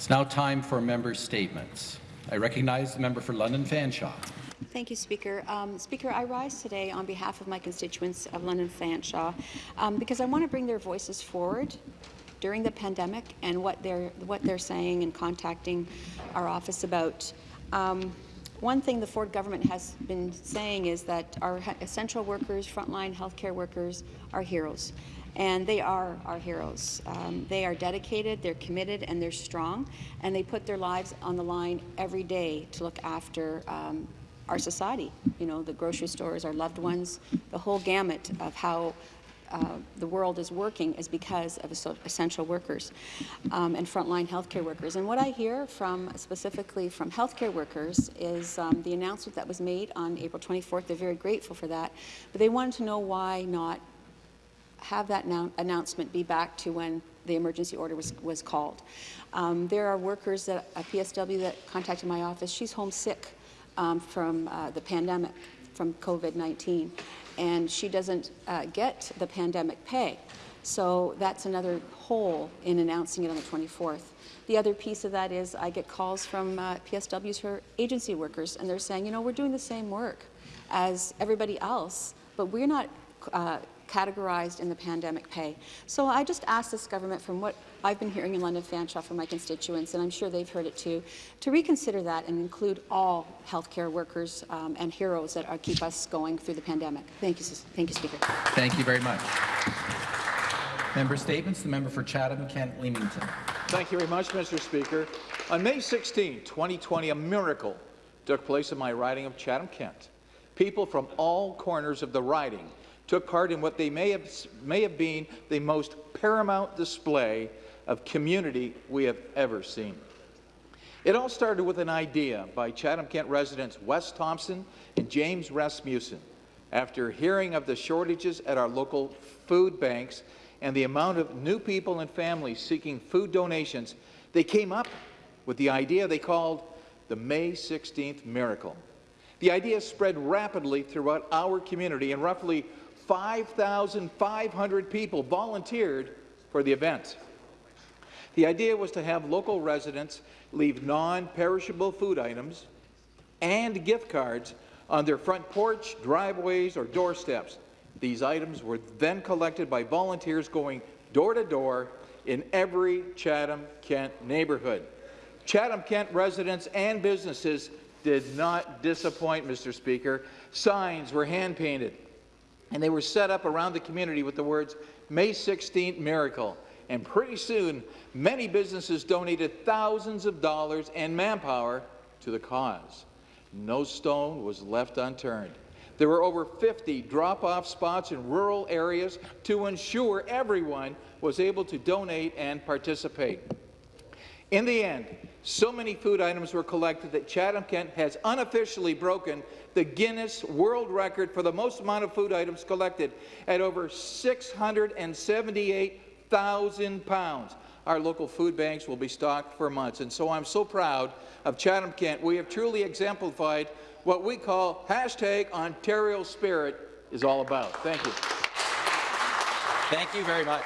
It's now time for member statements. I recognize the member for London Fanshawe. Thank you, Speaker. Um, Speaker, I rise today on behalf of my constituents of London Fanshawe um, because I want to bring their voices forward during the pandemic and what they're what they're saying and contacting our office about. Um, one thing the Ford government has been saying is that our essential workers, frontline healthcare workers, are heroes. And they are our heroes. Um, they are dedicated, they're committed, and they're strong, and they put their lives on the line every day to look after um, our society. You know, the grocery stores, our loved ones, the whole gamut of how uh, the world is working is because of essential workers um, and frontline healthcare workers. And what I hear from specifically from healthcare workers is um, the announcement that was made on April 24th. They're very grateful for that, but they wanted to know why not have that announcement be back to when the emergency order was, was called. Um, there are workers at a PSW that contacted my office. She's homesick um, from uh, the pandemic, from COVID-19 and she doesn't uh, get the pandemic pay. So that's another hole in announcing it on the 24th. The other piece of that is I get calls from uh, PSWs for agency workers, and they're saying, you know, we're doing the same work as everybody else, but we're not uh, categorized in the pandemic pay. So I just ask this government, from what I've been hearing in London Fanshawe from my constituents, and I'm sure they've heard it too, to reconsider that and include all healthcare workers um, and heroes that are, keep us going through the pandemic. Thank you, thank you, Speaker. Thank you very much. Member statements. The member for Chatham-Kent Leamington. Thank you very much, Mr. Speaker. On May 16, 2020, a miracle took place in my riding of Chatham-Kent. People from all corners of the riding took part in what they may have, may have been the most paramount display of community we have ever seen. It all started with an idea by Chatham-Kent residents Wes Thompson and James Rasmussen. After hearing of the shortages at our local food banks and the amount of new people and families seeking food donations, they came up with the idea they called the May 16th Miracle. The idea spread rapidly throughout our community, and roughly 5,500 people volunteered for the event. The idea was to have local residents leave non-perishable food items and gift cards on their front porch, driveways, or doorsteps. These items were then collected by volunteers going door to door in every Chatham-Kent neighbourhood. Chatham-Kent residents and businesses did not disappoint, Mr. Speaker. Signs were hand-painted and they were set up around the community with the words, May 16th Miracle. And pretty soon, many businesses donated thousands of dollars and manpower to the cause. No stone was left unturned. There were over 50 drop-off spots in rural areas to ensure everyone was able to donate and participate. In the end, so many food items were collected that Chatham-Kent has unofficially broken the Guinness World Record for the most amount of food items collected at over 678,000 pounds. Our local food banks will be stocked for months, and so I'm so proud of Chatham-Kent. We have truly exemplified what we call hashtag Ontario Spirit is all about. Thank you. Thank you very much.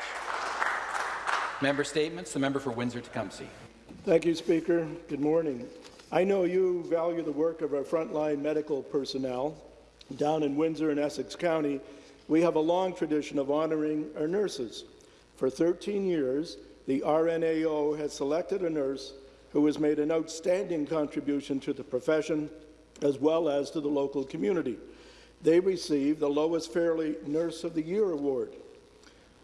Member statements. The member for Windsor-Tecumseh. Thank you, Speaker. Good morning. I know you value the work of our frontline medical personnel. Down in Windsor and Essex County, we have a long tradition of honouring our nurses. For 13 years, the RNAO has selected a nurse who has made an outstanding contribution to the profession as well as to the local community. They received the Lois Fairley Nurse of the Year Award.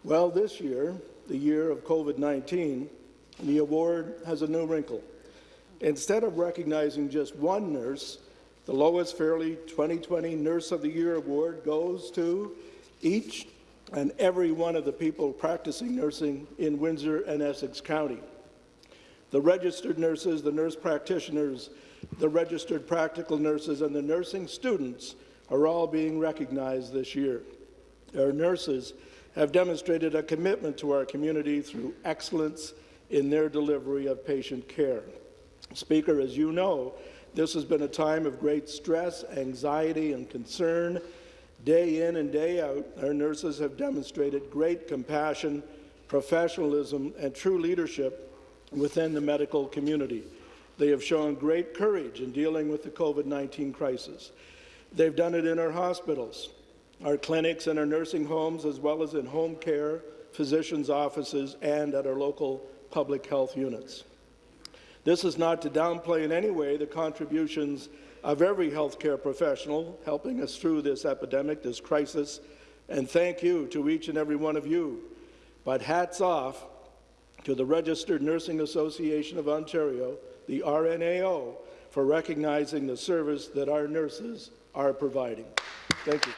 Well, this year, the year of COVID-19, the award has a new wrinkle. Instead of recognizing just one nurse, the Lois Fairley 2020 Nurse of the Year Award goes to each and every one of the people practicing nursing in Windsor and Essex County. The registered nurses, the nurse practitioners, the registered practical nurses, and the nursing students are all being recognized this year. Our nurses have demonstrated a commitment to our community through excellence in their delivery of patient care. Speaker, as you know, this has been a time of great stress, anxiety, and concern. Day in and day out, our nurses have demonstrated great compassion, professionalism, and true leadership within the medical community. They have shown great courage in dealing with the COVID-19 crisis. They've done it in our hospitals, our clinics and our nursing homes, as well as in home care, physicians' offices, and at our local public health units. This is not to downplay in any way the contributions of every healthcare professional helping us through this epidemic, this crisis, and thank you to each and every one of you. But hats off to the Registered Nursing Association of Ontario, the RNAO, for recognizing the service that our nurses are providing. Thank you.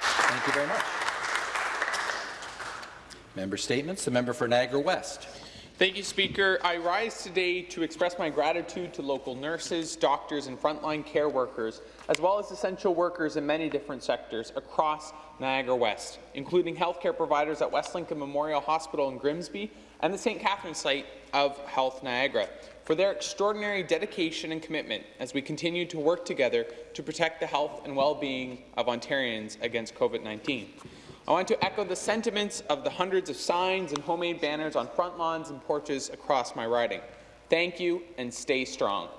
Thank you very much. Member statements. The member for Niagara West. Thank you, Speaker. I rise today to express my gratitude to local nurses, doctors, and frontline care workers, as well as essential workers in many different sectors across Niagara West, including healthcare providers at West Lincoln Memorial Hospital in Grimsby and the St. Catherine site of Health Niagara, for their extraordinary dedication and commitment as we continue to work together to protect the health and well-being of Ontarians against COVID-19. I want to echo the sentiments of the hundreds of signs and homemade banners on front lawns and porches across my riding. Thank you and stay strong.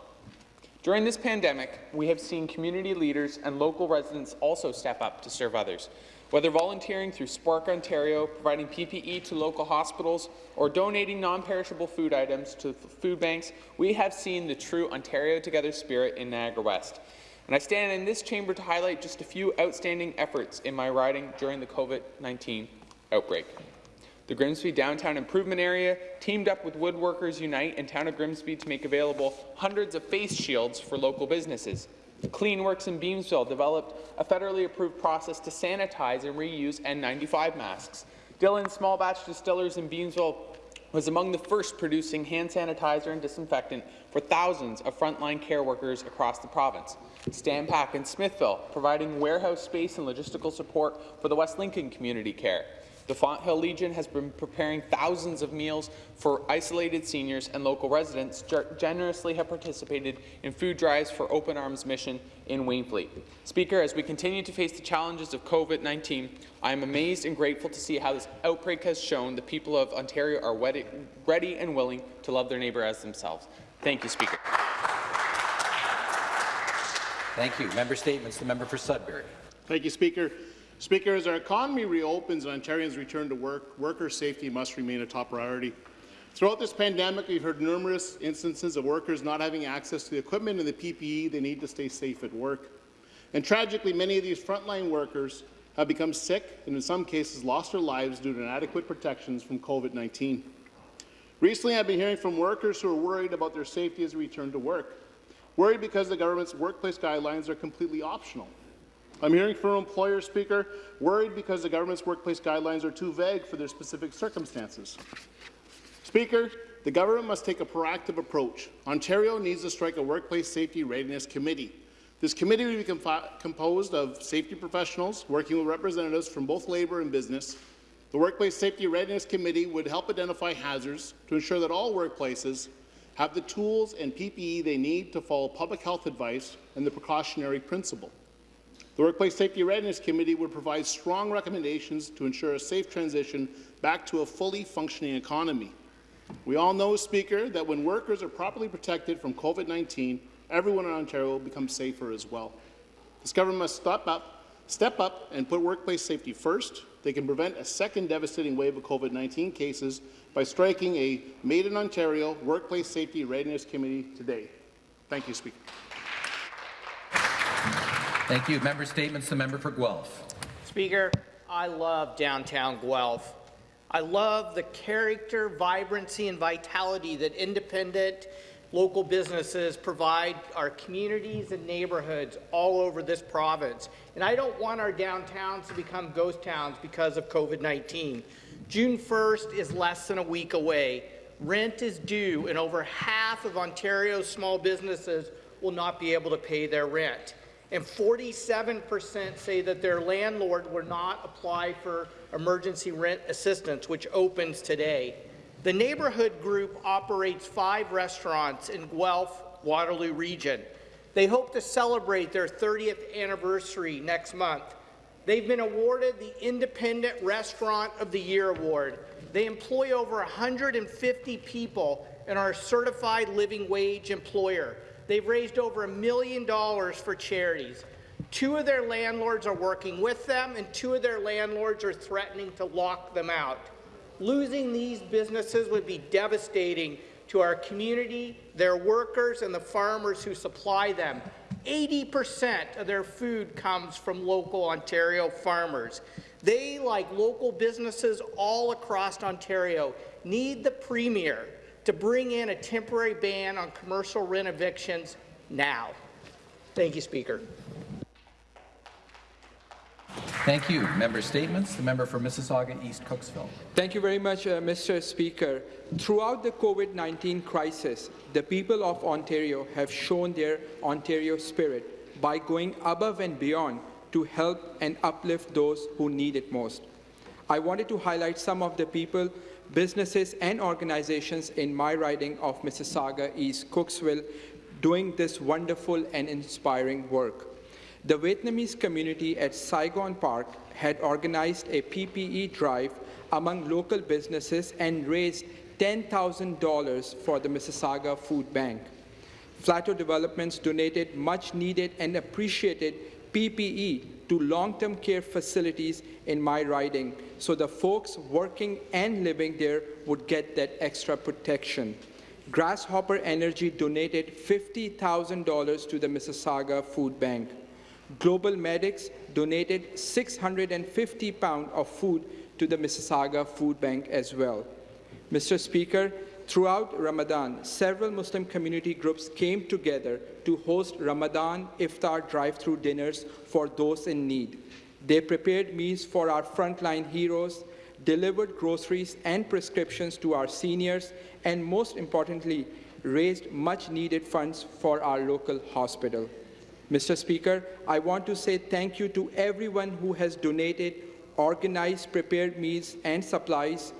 During this pandemic, we have seen community leaders and local residents also step up to serve others. Whether volunteering through Spark Ontario, providing PPE to local hospitals, or donating non-perishable food items to food banks, we have seen the true Ontario Together spirit in Niagara West. And I stand in this chamber to highlight just a few outstanding efforts in my riding during the COVID-19 outbreak. The Grimsby Downtown Improvement Area teamed up with Woodworkers Unite and Town of Grimsby to make available hundreds of face shields for local businesses. Cleanworks in Beamsville developed a federally approved process to sanitize and reuse N95 masks. Dillon Small Batch Distillers in Beamsville was among the first producing hand sanitizer and disinfectant for thousands of frontline care workers across the province. Stampak in Smithville, providing warehouse space and logistical support for the West Lincoln Community Care. The Fonthill Legion has been preparing thousands of meals for isolated seniors and local residents generously have participated in food drives for Open Arms Mission in Wainfleet. Speaker, as we continue to face the challenges of COVID-19, I am amazed and grateful to see how this outbreak has shown the people of Ontario are ready and willing to love their neighbour as themselves. Thank you, Speaker. Thank you. Member statements. The member for Sudbury. Thank you, Speaker. Speaker, as our economy reopens and Ontarians return to work, worker safety must remain a top priority. Throughout this pandemic, we've heard numerous instances of workers not having access to the equipment and the PPE they need to stay safe at work. And tragically, many of these frontline workers have become sick and in some cases lost their lives due to inadequate protections from COVID-19. Recently, I've been hearing from workers who are worried about their safety as they return to work. Worried because the government's workplace guidelines are completely optional. I'm hearing from employers, Speaker, worried because the government's workplace guidelines are too vague for their specific circumstances. Speaker, the government must take a proactive approach. Ontario needs to strike a workplace safety readiness committee. This committee will be composed of safety professionals working with representatives from both labour and business. The Workplace Safety Readiness Committee would help identify hazards to ensure that all workplaces have the tools and PPE they need to follow public health advice and the precautionary principle. The Workplace Safety Readiness Committee would provide strong recommendations to ensure a safe transition back to a fully functioning economy. We all know, Speaker, that when workers are properly protected from COVID-19, everyone in Ontario will become safer as well. This government must step up, step up and put workplace safety first. They can prevent a second devastating wave of COVID-19 cases by striking a Made in Ontario Workplace Safety Readiness Committee today. Thank you, Speaker. Thank you. Member statements. The member for Guelph. Speaker, I love downtown Guelph. I love the character, vibrancy, and vitality that independent local businesses provide our communities and neighborhoods all over this province. And I don't want our downtowns to become ghost towns because of COVID-19. June 1st is less than a week away. Rent is due, and over half of Ontario's small businesses will not be able to pay their rent. And 47% say that their landlord will not apply for emergency rent assistance, which opens today. The neighborhood group operates five restaurants in Guelph, Waterloo region. They hope to celebrate their 30th anniversary next month. They've been awarded the Independent Restaurant of the Year Award. They employ over 150 people and are a certified living wage employer. They've raised over a million dollars for charities. Two of their landlords are working with them, and two of their landlords are threatening to lock them out. Losing these businesses would be devastating to our community, their workers, and the farmers who supply them. 80% of their food comes from local Ontario farmers. They, like local businesses all across Ontario, need the Premier to bring in a temporary ban on commercial rent evictions now. Thank you, Speaker. Thank you. Member statements. The member for Mississauga East Cooksville. Thank you very much, uh, Mr. Speaker. Throughout the COVID-19 crisis, the people of Ontario have shown their Ontario spirit by going above and beyond to help and uplift those who need it most. I wanted to highlight some of the people, businesses and organizations in my riding of Mississauga East Cooksville doing this wonderful and inspiring work. The Vietnamese community at Saigon Park had organized a PPE drive among local businesses and raised $10,000 for the Mississauga Food Bank. Flato Developments donated much needed and appreciated PPE to long-term care facilities in my riding so the folks working and living there would get that extra protection. Grasshopper Energy donated $50,000 to the Mississauga Food Bank. Global Medics donated 650 pounds of food to the Mississauga Food Bank as well. Mr. Speaker, throughout Ramadan, several Muslim community groups came together to host Ramadan iftar drive-through dinners for those in need. They prepared meals for our frontline heroes, delivered groceries and prescriptions to our seniors, and most importantly, raised much-needed funds for our local hospital. Mr. Speaker, I want to say thank you to everyone who has donated, organized, prepared meals and supplies,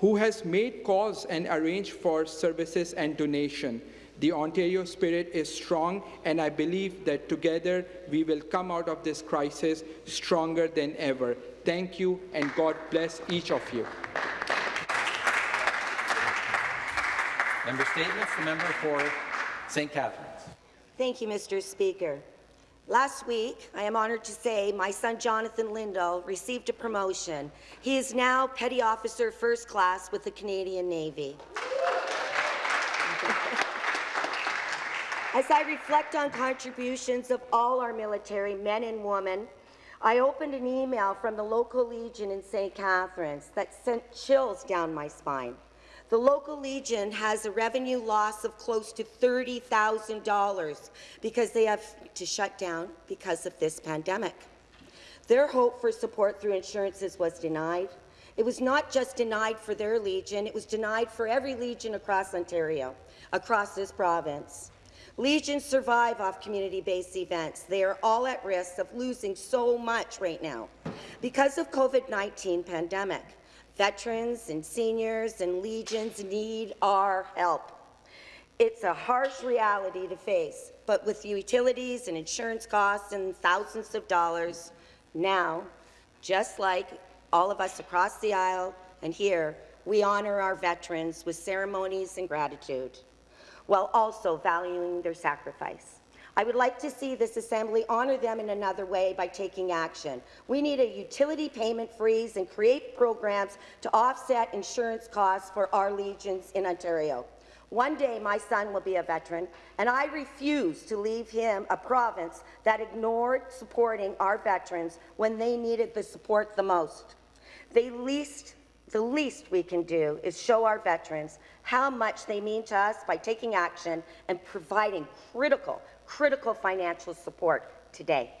who has made calls and arranged for services and donation. The Ontario spirit is strong, and I believe that together we will come out of this crisis stronger than ever. Thank you, and God bless each of you. Member statements. The member for St. Catharines. Thank you, Mr. Speaker. Last week, I am honoured to say my son Jonathan Lindahl received a promotion. He is now Petty Officer First Class with the Canadian Navy. As I reflect on contributions of all our military men and women, I opened an email from the local Legion in St. Catharines that sent chills down my spine. The local Legion has a revenue loss of close to $30,000 because they have to shut down because of this pandemic. Their hope for support through insurances was denied. It was not just denied for their Legion, it was denied for every Legion across Ontario, across this province. Legions survive off community-based events. They are all at risk of losing so much right now because of COVID-19 pandemic. Veterans and seniors and legions need our help. It's a harsh reality to face, but with utilities and insurance costs and thousands of dollars, now, just like all of us across the aisle and here, we honour our veterans with ceremonies and gratitude, while also valuing their sacrifice. I would like to see this Assembly honour them in another way by taking action. We need a utility payment freeze and create programs to offset insurance costs for our legions in Ontario. One day my son will be a veteran, and I refuse to leave him a province that ignored supporting our veterans when they needed the support the most. The least, the least we can do is show our veterans how much they mean to us by taking action and providing critical critical financial support today.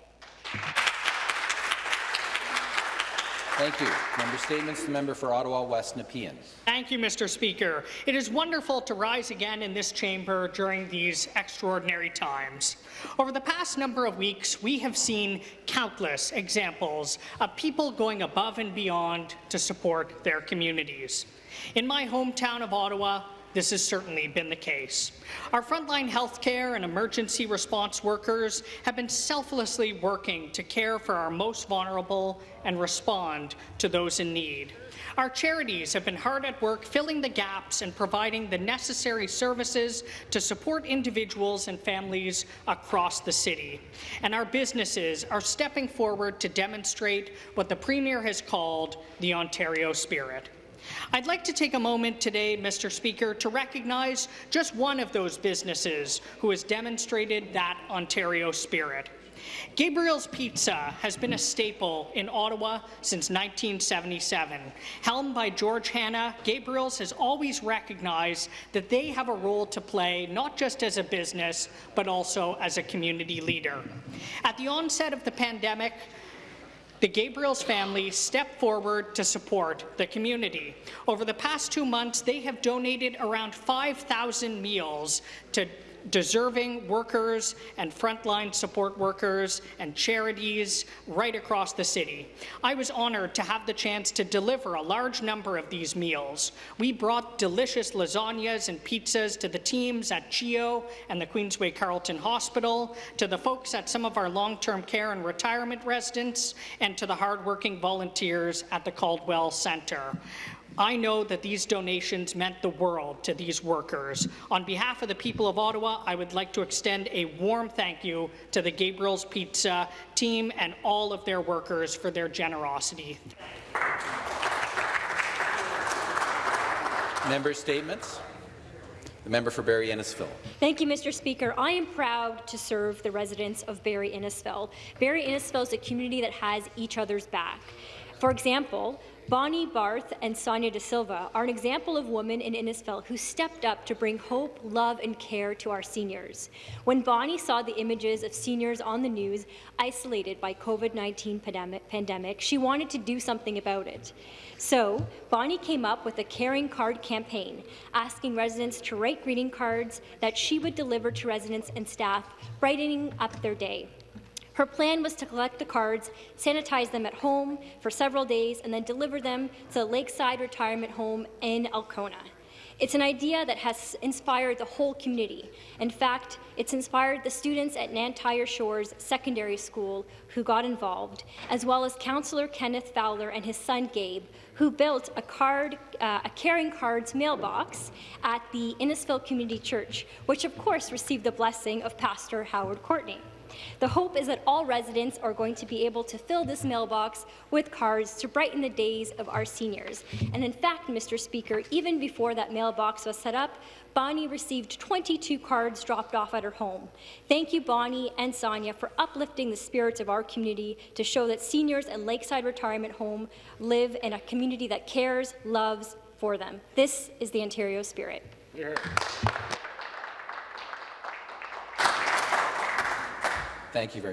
Thank you. Member statements. The member for Ottawa West Nepean. Thank you, Mr. Speaker. It is wonderful to rise again in this chamber during these extraordinary times. Over the past number of weeks, we have seen countless examples of people going above and beyond to support their communities. In my hometown of Ottawa, this has certainly been the case. Our frontline healthcare and emergency response workers have been selflessly working to care for our most vulnerable and respond to those in need. Our charities have been hard at work filling the gaps and providing the necessary services to support individuals and families across the city. And our businesses are stepping forward to demonstrate what the Premier has called the Ontario spirit. I'd like to take a moment today, Mr. Speaker, to recognize just one of those businesses who has demonstrated that Ontario spirit. Gabriel's Pizza has been a staple in Ottawa since 1977. Helmed by George Hanna, Gabriel's has always recognized that they have a role to play not just as a business, but also as a community leader. At the onset of the pandemic, the Gabriel's family stepped forward to support the community. Over the past two months, they have donated around 5,000 meals to deserving workers and frontline support workers and charities right across the city. I was honoured to have the chance to deliver a large number of these meals. We brought delicious lasagnas and pizzas to the teams at CHEO and the Queensway Carleton Hospital, to the folks at some of our long-term care and retirement residents, and to the hardworking volunteers at the Caldwell Centre. I know that these donations meant the world to these workers. On behalf of the people of Ottawa, I would like to extend a warm thank you to the Gabriel's Pizza team and all of their workers for their generosity. Member statements. The member for Barrie Innisfil. Thank you, Mr. Speaker. I am proud to serve the residents of Barrie Innisfil. Barrie Innisfil is a community that has each other's back. For example, Bonnie Barth and Sonia De Silva are an example of women in Innisfil who stepped up to bring hope, love and care to our seniors. When Bonnie saw the images of seniors on the news isolated by COVID-19 pandemic, pandemic, she wanted to do something about it. So, Bonnie came up with a caring card campaign, asking residents to write greeting cards that she would deliver to residents and staff, brightening up their day. Her plan was to collect the cards, sanitize them at home for several days, and then deliver them to the Lakeside Retirement Home in Alcona. It's an idea that has inspired the whole community. In fact, it's inspired the students at Nantyr Shores Secondary School who got involved, as well as Councillor Kenneth Fowler and his son Gabe, who built a, card, uh, a Caring Cards mailbox at the Innisfil Community Church, which of course received the blessing of Pastor Howard Courtney. The hope is that all residents are going to be able to fill this mailbox with cards to brighten the days of our seniors. And in fact, Mr. Speaker, even before that mailbox was set up, Bonnie received 22 cards dropped off at her home. Thank you, Bonnie and Sonia, for uplifting the spirits of our community to show that seniors at Lakeside Retirement Home live in a community that cares, loves for them. This is the Ontario spirit. Yeah. Thank you very